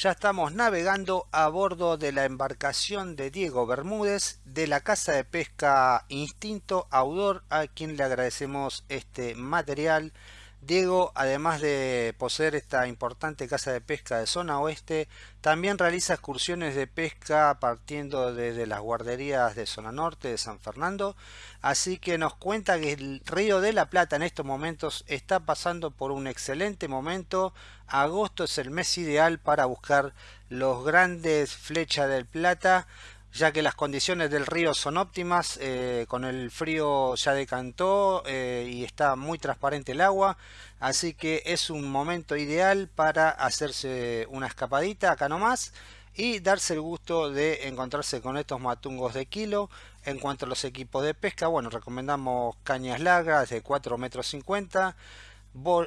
ya estamos navegando a bordo de la embarcación de Diego Bermúdez de la casa de pesca Instinto Audor a quien le agradecemos este material Diego, además de poseer esta importante casa de pesca de zona oeste, también realiza excursiones de pesca partiendo desde las guarderías de zona norte de San Fernando, así que nos cuenta que el río de la Plata en estos momentos está pasando por un excelente momento, agosto es el mes ideal para buscar los grandes flechas del Plata, ya que las condiciones del río son óptimas, eh, con el frío ya decantó eh, y está muy transparente el agua, así que es un momento ideal para hacerse una escapadita acá nomás y darse el gusto de encontrarse con estos matungos de kilo. En cuanto a los equipos de pesca, bueno, recomendamos cañas largas de 4 metros 50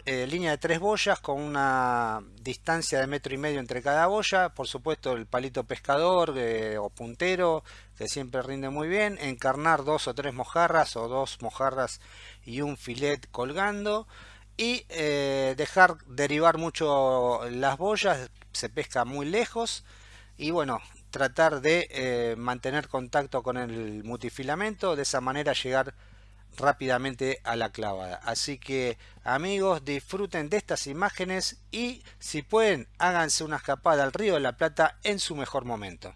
eh, línea de tres boyas con una distancia de metro y medio entre cada boya. Por supuesto el palito pescador eh, o puntero que siempre rinde muy bien. Encarnar dos o tres mojarras o dos mojarras y un filet colgando. Y eh, dejar derivar mucho las boyas se pesca muy lejos. Y bueno tratar de mantener contacto con el multifilamento de esa manera llegar rápidamente a la clavada. Así que amigos disfruten de estas imágenes y si pueden háganse una escapada al río de la Plata en su mejor momento.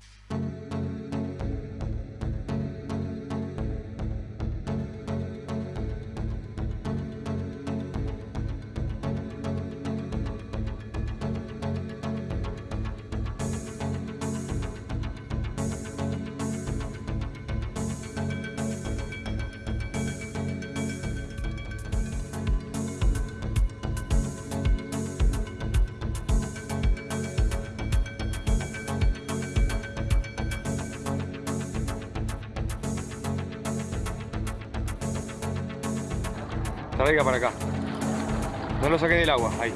Traiga para acá. No lo saqué del agua, ahí.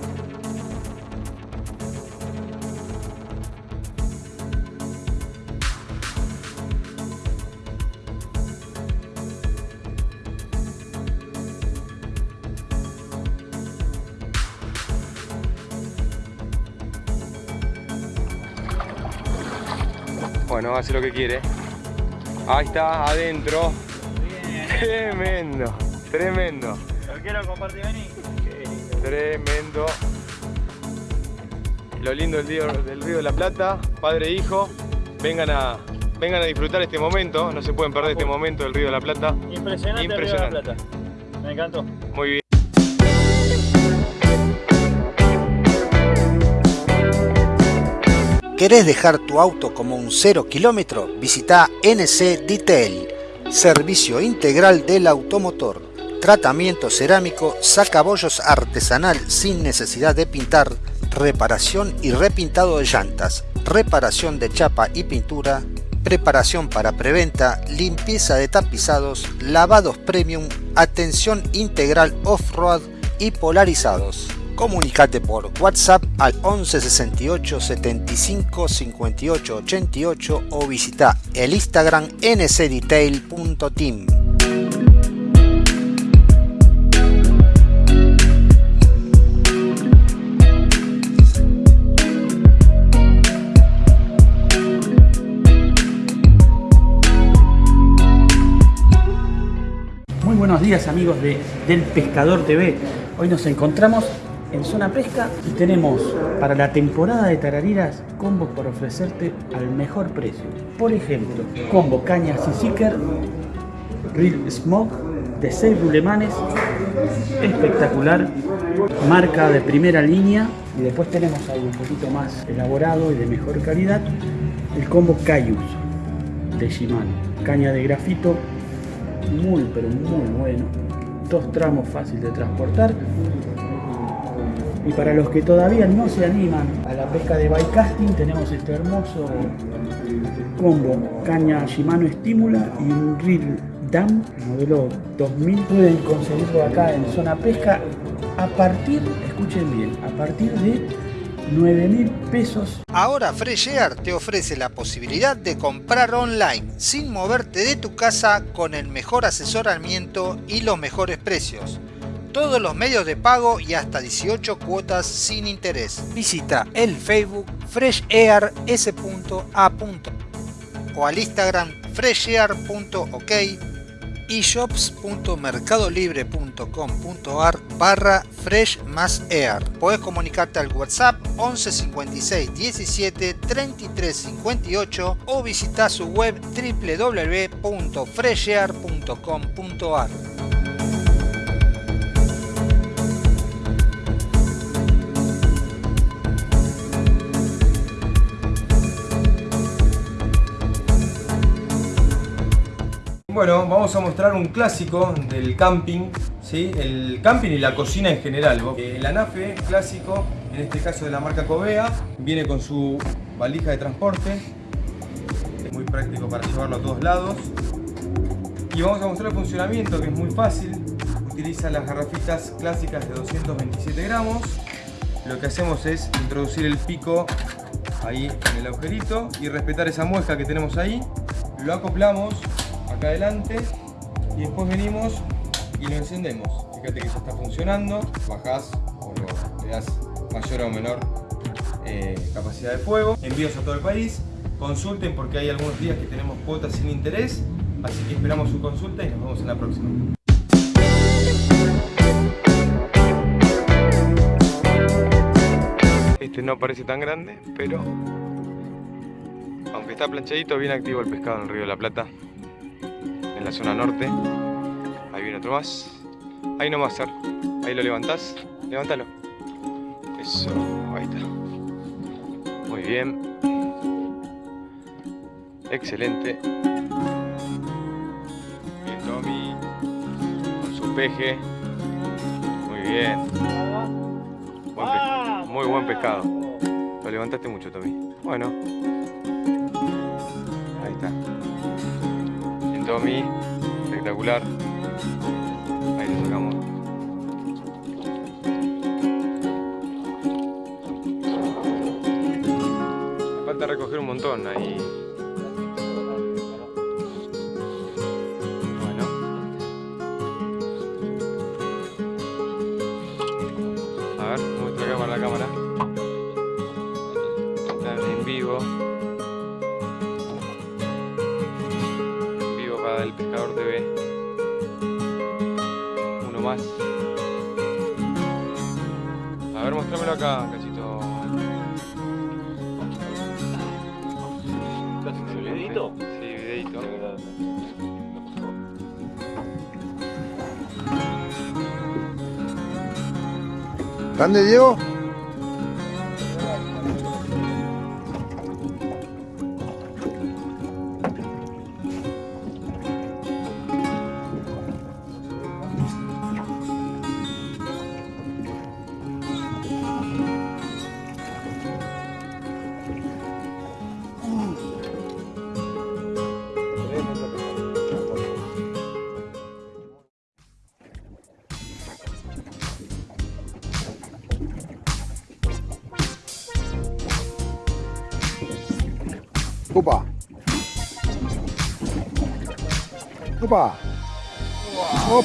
Bueno, hace lo que quiere. Ahí está, adentro. Tremendo, tremendo quiero compartir, vení. Tremendo. Lo lindo del río, del río de la Plata, padre e hijo, vengan a, vengan a disfrutar este momento, no se pueden perder este momento del río de la Plata. Impresionante, Impresionante. El río de la Plata. Me encantó. Muy bien. ¿Querés dejar tu auto como un cero kilómetro? Visita NC Detail, servicio integral del automotor tratamiento cerámico, sacabollos artesanal sin necesidad de pintar, reparación y repintado de llantas, reparación de chapa y pintura, preparación para preventa, limpieza de tapizados, lavados premium, atención integral off-road y polarizados. Comunicate por WhatsApp al 11 68 75 58 88 o visita el Instagram ncdetail.team. buenos días amigos de Del Pescador TV. Hoy nos encontramos en Zona Pesca y tenemos para la temporada de tarariras combos para ofrecerte al mejor precio. Por ejemplo, combo caña Seeker, Real Smoke de 6 rulemanes, espectacular, marca de primera línea y después tenemos algo un poquito más elaborado y de mejor calidad, el combo Cayus de Shimano, caña de grafito muy pero muy bueno. Dos tramos fácil de transportar. Y para los que todavía no se animan a la pesca de bycasting, tenemos este hermoso combo caña Shimano Estímula y un reel Dam modelo 2000. Pueden conseguirlo acá en zona pesca a partir, escuchen bien, a partir de 9 mil Ahora Fresh Air te ofrece la posibilidad de comprar online sin moverte de tu casa con el mejor asesoramiento y los mejores precios. todos los medios de pago y hasta 18 cuotas sin interés. Visita el Facebook freshair.s.a. o al Instagram freshair.ok y shops.mercadolibre.com.ar barra fresh más air. Puedes comunicarte al WhatsApp 11 56 17 33 58 o visitar su web www.freshair.com.ar. Bueno, vamos a mostrar un clásico del camping, ¿sí? el camping y la cocina en general. El anafe clásico, en este caso de la marca Covea, viene con su valija de transporte, es muy práctico para llevarlo a todos lados. Y vamos a mostrar el funcionamiento que es muy fácil, utiliza las garrafitas clásicas de 227 gramos. Lo que hacemos es introducir el pico ahí en el agujerito y respetar esa muesca que tenemos ahí. Lo acoplamos acá adelante y después venimos y lo encendemos. Fíjate que ya está funcionando, bajás o le das mayor o menor eh, capacidad de fuego. Envíos a todo el país, consulten porque hay algunos días que tenemos cuotas sin interés, así que esperamos su consulta y nos vemos en la próxima. Este no parece tan grande, pero aunque está planchadito, bien activo el pescado en el río de la Plata en la zona norte. Ahí viene otro más. Ahí no más, Ahí lo levantás. Levántalo. Eso, ahí está. Muy bien. Excelente. Bien, Tommy. Con su peje. Muy bien. Muy buen pescado. Lo levantaste mucho, Tommy. Bueno. Ahí está. Tommy, espectacular. Ahí lo sacamos. Falta recoger un montón ahí. Videito? Sí, videito. ¿Grande, Diego?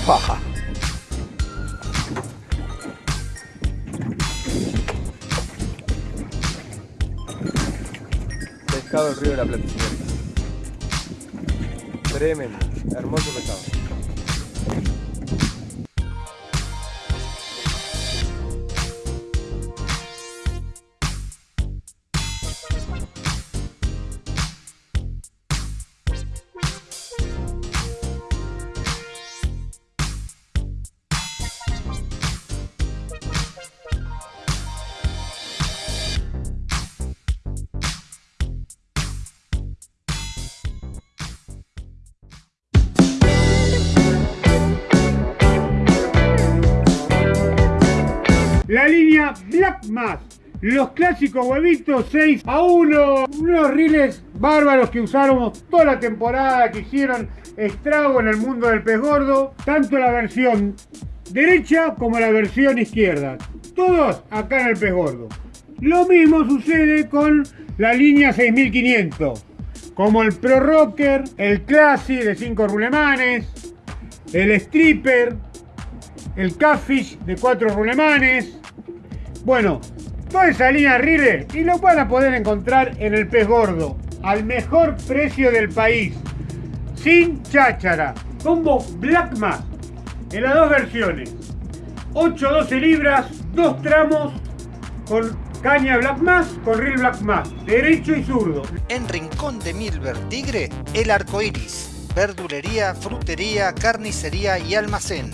Opa. Pescado del río de la Plata, Tremendo, hermoso pescado. Los clásicos huevitos 6 a 1. Unos riles bárbaros que usamos toda la temporada, que hicieron estrago en el mundo del pez gordo. Tanto la versión derecha como la versión izquierda. Todos acá en el pez gordo. Lo mismo sucede con la línea 6500. Como el Pro Rocker, el Classic de 5 rulemanes, el Stripper, el catfish de cuatro rulemanes. Bueno, toda esa línea Rire y lo van a poder encontrar en el pez gordo, al mejor precio del país, sin cháchara. Combo Black Mass, en las dos versiones. 8-12 libras, dos tramos con caña Black Mass con reel Black Mass, derecho y zurdo. En Rincón de Milver Tigre, el arco iris, verdulería, frutería, carnicería y almacén,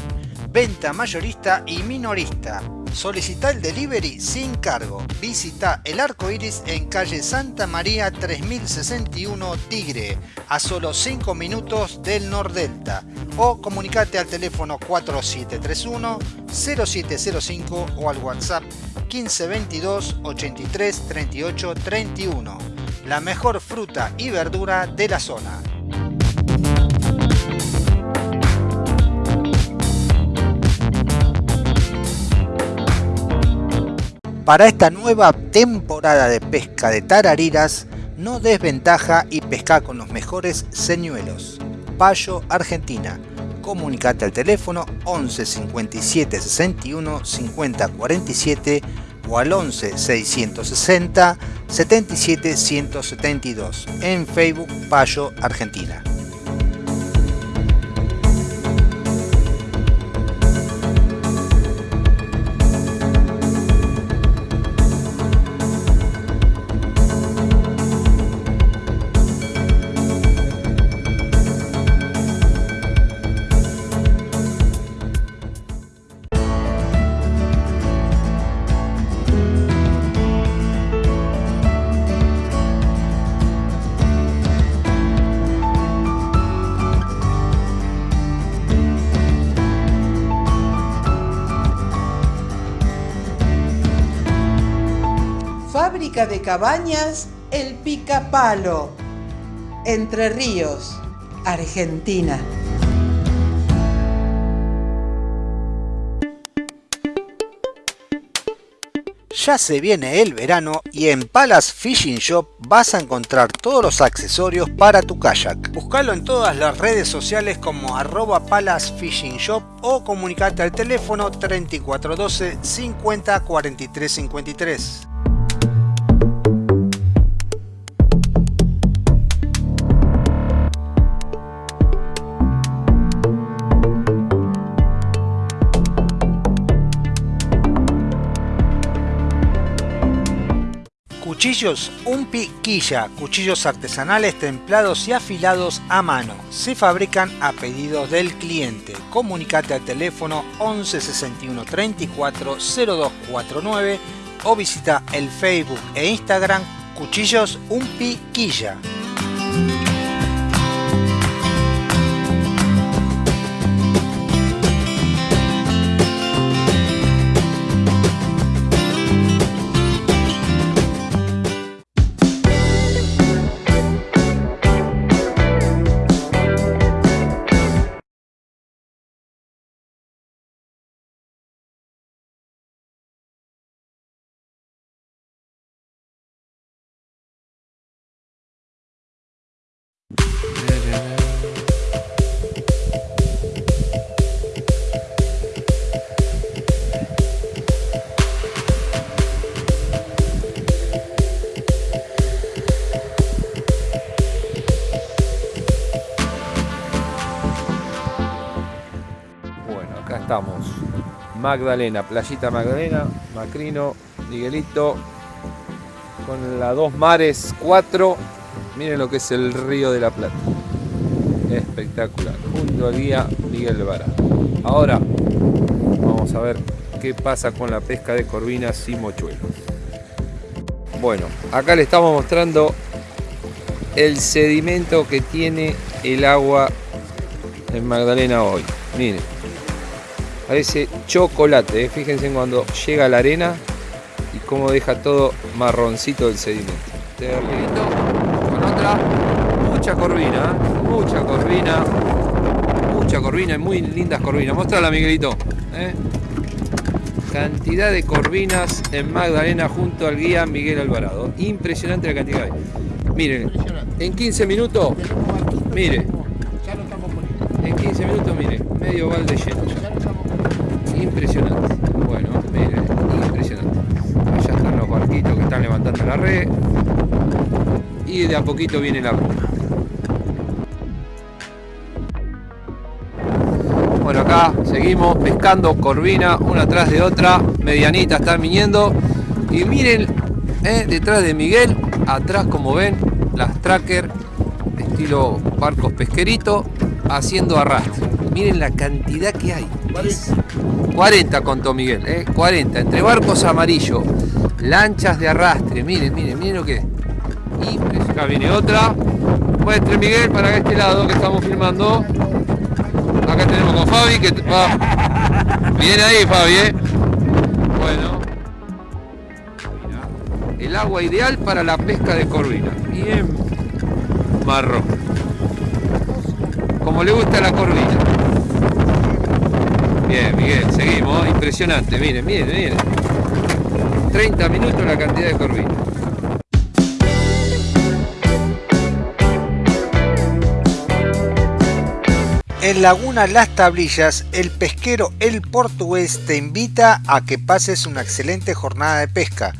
venta mayorista y minorista. Solicita el delivery sin cargo. Visita el arco iris en calle Santa María 3061 Tigre, a solo 5 minutos del Nordelta. O comunicate al teléfono 4731 0705 o al WhatsApp 1522 83 38 31. La mejor fruta y verdura de la zona. Para esta nueva temporada de pesca de tarariras, no desventaja y pesca con los mejores señuelos. Payo Argentina. Comunicate al teléfono 11 57 61 50 47 o al 11 660 77 172 en Facebook Payo Argentina. De cabañas El Picapalo, Entre Ríos, Argentina. Ya se viene el verano y en Palace Fishing Shop vas a encontrar todos los accesorios para tu kayak. Buscalo en todas las redes sociales como arroba Palace Fishing Shop o comunicate al teléfono 3412 50 43 53. Cuchillos Un Piquilla, cuchillos artesanales templados y afilados a mano. Se fabrican a pedidos del cliente. Comunicate al teléfono 11 61 34 0249 o visita el Facebook e Instagram Cuchillos Un Magdalena, Playita Magdalena, Macrino, Miguelito, con la dos mares 4 Miren lo que es el río de la Plata. Espectacular. Junto al guía Miguel Vara. Ahora vamos a ver qué pasa con la pesca de corvinas y mochuelos. Bueno, acá le estamos mostrando el sedimento que tiene el agua en Magdalena hoy. Miren, parece chocolate. ¿eh? Fíjense cuando llega la arena y cómo deja todo marroncito el sedimento. Este mucha corvina, mucha corvina, mucha corvina y muy lindas corvinas. Mostrala, Miguelito. ¿eh? Cantidad de corvinas en Magdalena junto al guía Miguel Alvarado. Impresionante la cantidad. Miren, en 15 minutos, mire, en 15 minutos, mire, medio balde lleno. Impresionante. Bueno, miren, impresionante. Allá están los barquitos que están levantando la red. Y de a poquito viene la bruma. Bueno, acá seguimos pescando corvina una tras de otra. Medianita están viniendo. Y miren, eh, detrás de Miguel, atrás como ven, las tracker estilo barcos pesquerito haciendo arrastre. Miren la cantidad que hay. 40 contó Miguel, ¿eh? 40. Entre barcos amarillos, lanchas de arrastre. Miren, miren, miren lo que es. Y acá viene otra. Muestre Miguel para este lado que estamos filmando. Acá tenemos con Fabi que va. Viene ahí Fabi, ¿eh? Bueno. El agua ideal para la pesca de corvina. Bien marrón. Como le gusta la corvina. Bien, Miguel, seguimos. Impresionante, miren, miren, miren. 30 minutos la cantidad de corvina. En Laguna Las Tablillas, el pesquero El Portugués te invita a que pases una excelente jornada de pesca.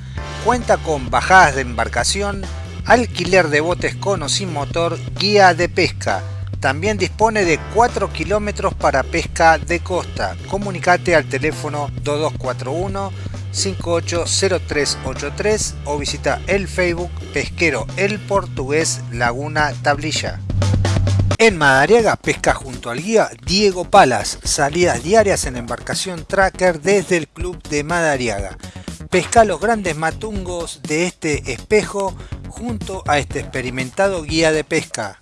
Cuenta con bajadas de embarcación, alquiler de botes con o sin motor, guía de pesca. También dispone de 4 kilómetros para pesca de costa. Comunicate al teléfono 2241 580383 o visita el Facebook Pesquero El Portugués Laguna Tablilla. En Madariaga pesca junto al guía Diego Palas, salidas diarias en embarcación tracker desde el club de Madariaga. Pesca los grandes matungos de este espejo junto a este experimentado guía de pesca.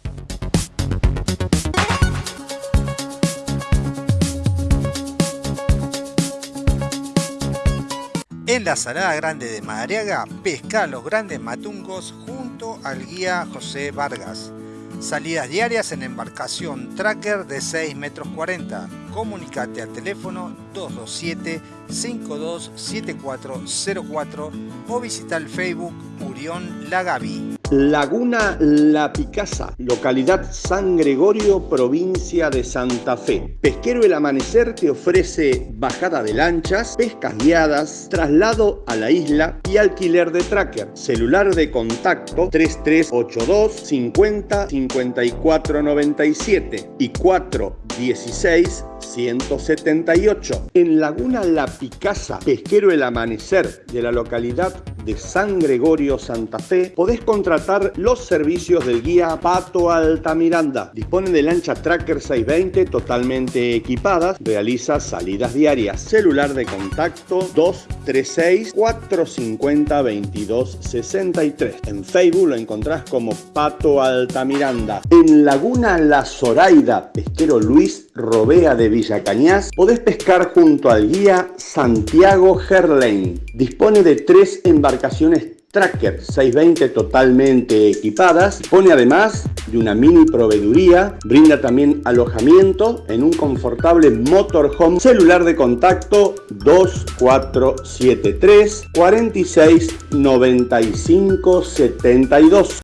En la Salada Grande de Madariaga, pesca los grandes matungos junto al guía José Vargas. Salidas diarias en embarcación tracker de 6 metros 40. Comunicate al teléfono 227 527404 o visita el Facebook Urión Lagavi. Laguna La Picasa, localidad San Gregorio, provincia de Santa Fe. Pesquero El Amanecer te ofrece bajada de lanchas, pescas guiadas, traslado a la isla y alquiler de tracker. Celular de contacto 3382 50 54 97 y 416 178. En Laguna La Picasa, Pesquero El Amanecer de la localidad de San Gregorio, Santa Fe, podés contratar los servicios del guía Pato Altamiranda. Dispone de lancha Tracker 620 totalmente equipadas, realiza salidas diarias. Celular de contacto 236 450 2263. En Facebook lo encontrás como Pato Altamiranda. En Laguna La Zoraida, pesquero Luis Robea de Villa Cañas, podés pescar junto al guía Santiago Gerlain. Dispone de tres embarcaciones Tracker 620 totalmente equipadas. Dispone además de una mini proveeduría. Brinda también alojamiento en un confortable motorhome. Celular de contacto 2473 46 95 72.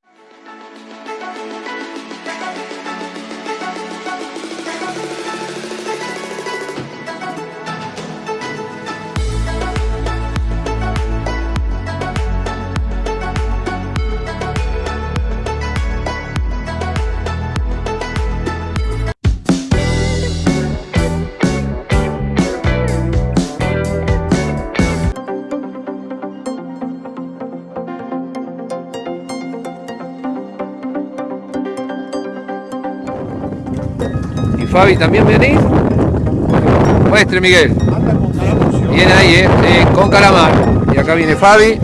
Fabi, ¿también venís? Muestre Miguel. Viene ahí, eh, con calamar. Y acá viene Fabi.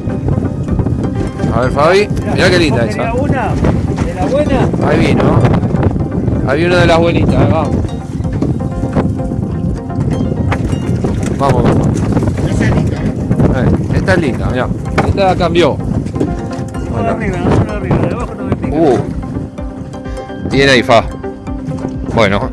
A ver Fabi, mirá qué linda esa. una? ¿De la buena? Ahí vino. Ahí vino de las buenitas, vamos. Vamos, vamos. Eh, esta es linda, mirá. Esta cambió. Bueno. arriba, no solo arriba, de abajo no me pica. Uh. Viene ahí, Fa. Bueno,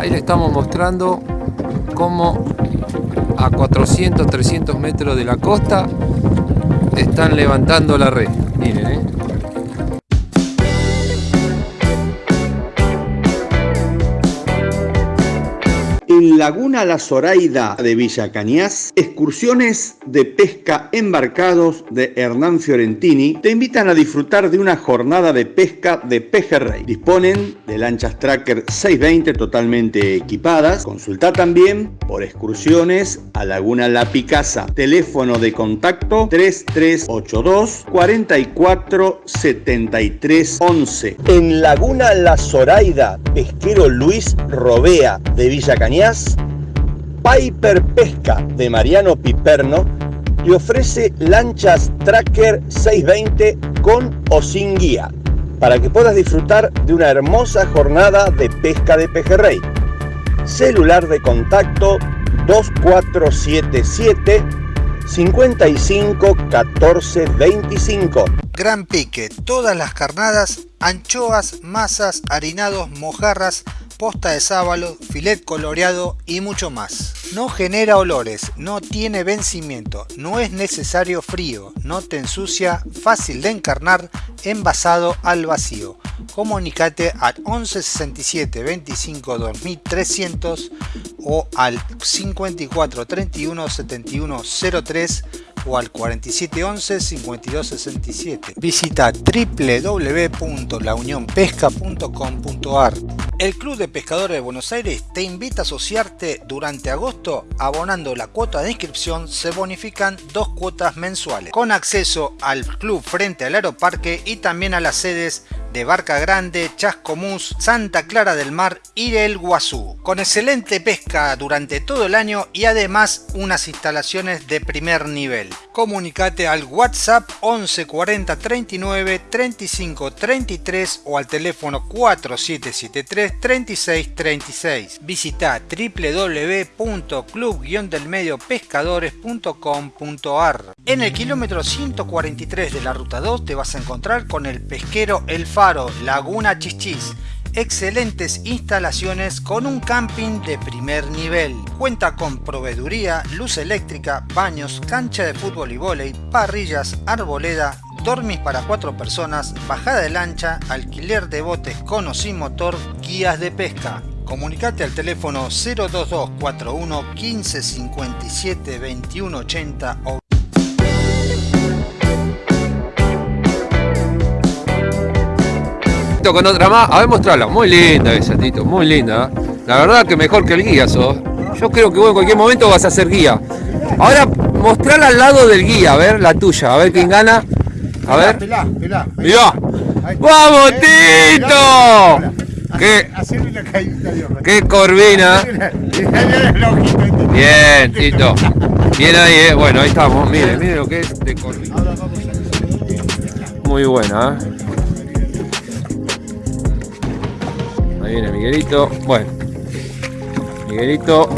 Ahí le estamos mostrando cómo a 400, 300 metros de la costa están levantando la red. Miren, ¿eh? En Laguna La Zoraida de Villa Cañas, excursiones de pesca embarcados de Hernán Fiorentini te invitan a disfrutar de una jornada de pesca de pejerrey. Disponen de lanchas Tracker 620 totalmente equipadas. Consulta también por excursiones a Laguna La Picasa. Teléfono de contacto 3382 44 73 11. En Laguna La Zoraida, pesquero Luis Robea de Villa Cañas Piper Pesca de Mariano Piperno te ofrece lanchas Tracker 620 con o sin guía para que puedas disfrutar de una hermosa jornada de pesca de pejerrey. Celular de contacto 2477 55 14 25. Gran pique, todas las carnadas, anchoas, masas, harinados, mojarras, posta de sábalo, filet coloreado y mucho más. No genera olores, no tiene vencimiento, no es necesario frío, no te ensucia, fácil de encarnar, envasado al vacío. Comunicate al 1167 25 2300 o al 54 31 71 03 o al 4711 5267. Visita www.launionpesca.com.ar. El Club de Pescadores de Buenos Aires te invita a asociarte durante agosto abonando la cuota de inscripción se bonifican dos cuotas mensuales con acceso al club frente al aeroparque y también a las sedes de Barca Grande, Chascomús, Santa Clara del Mar y el Guazú, con excelente pesca durante todo el año y además unas instalaciones de primer nivel. Comunicate al WhatsApp 11 40 39 35 33 o al teléfono 4773 36 36. Visita www.club-delmediopescadores.com.ar En el kilómetro 143 de la ruta 2 te vas a encontrar con el pesquero El Faro, Laguna Chichis excelentes instalaciones con un camping de primer nivel. Cuenta con proveeduría, luz eléctrica, baños, cancha de fútbol y vóley, parrillas, arboleda, dormis para cuatro personas, bajada de lancha, alquiler de botes con o sin motor, guías de pesca. Comunicate al teléfono 02241 15 57 21 80 o con otra más. A ver, mostrarla. Muy linda esa, Tito. Muy linda. ¿eh? La verdad que mejor que el guía sos. Yo creo que vos en cualquier momento vas a ser guía. Ahora, mostrarla al lado del guía. A ver, la tuya. A ver quién gana. A ver. Mirá. ¡Vamos, Tito! ¿Qué? ¡Qué corvina! Bien, Tito. Bien ahí, eh. Bueno, ahí estamos. Mire, mire lo que es de corvina. Muy buena, ¿eh? Miguelito. Bueno, Miguelito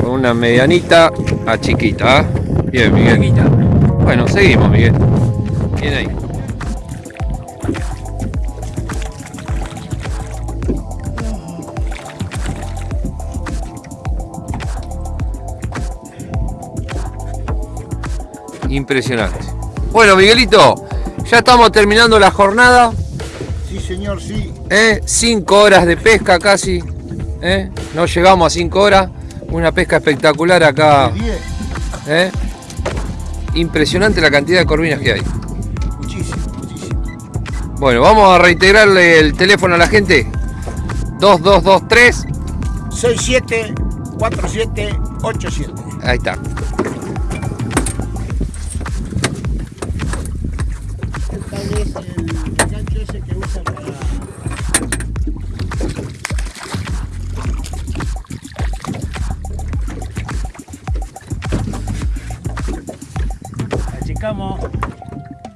con una medianita a chiquita. ¿eh? Bien, Miguel. Bueno, seguimos, Miguel. Bien ahí. Impresionante. Bueno, Miguelito, ya estamos terminando la jornada. Sí, señor, sí. ¿Eh? Cinco horas de pesca casi. ¿eh? No llegamos a cinco horas. Una pesca espectacular acá. ¿Eh? Impresionante la cantidad de corvinas que hay. Muchísimo, muchísimo. Bueno, vamos a reiterarle el teléfono a la gente. 2223 674787. Ahí está.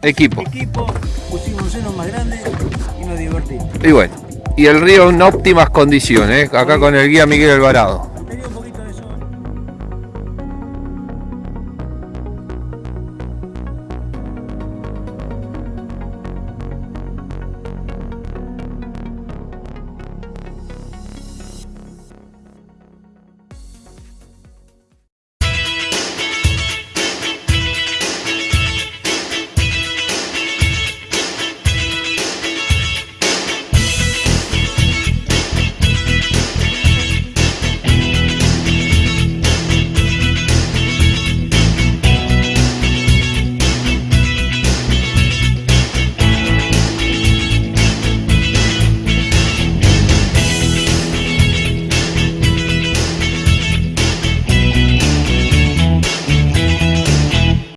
Equipo. equipo, pusimos senos más grandes y nos divertimos. Y bueno. Y el río en óptimas condiciones. ¿eh? Acá con el guía Miguel Alvarado.